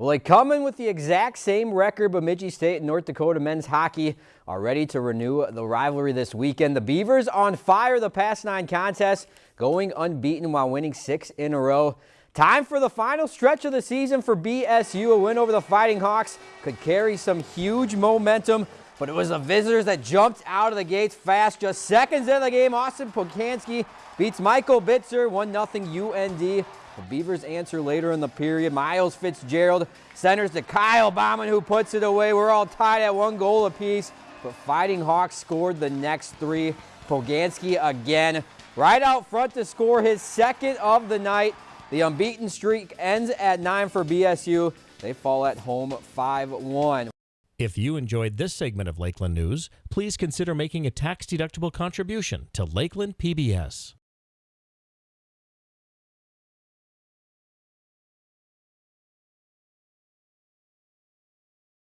Well, they come in with the exact same record, Bemidji State and North Dakota men's hockey are ready to renew the rivalry this weekend. The Beavers on fire the past nine contests, going unbeaten while winning six in a row. Time for the final stretch of the season for BSU. A win over the Fighting Hawks could carry some huge momentum, but it was the visitors that jumped out of the gates fast. Just seconds in the game, Austin Poganski beats Michael Bitzer, 1-0 UND. The Beavers answer later in the period. Miles Fitzgerald centers to Kyle Bauman who puts it away. We're all tied at one goal apiece, but Fighting Hawks scored the next three. Poganski again right out front to score his second of the night. The unbeaten streak ends at 9 for BSU. They fall at home 5-1. If you enjoyed this segment of Lakeland News, please consider making a tax-deductible contribution to Lakeland PBS.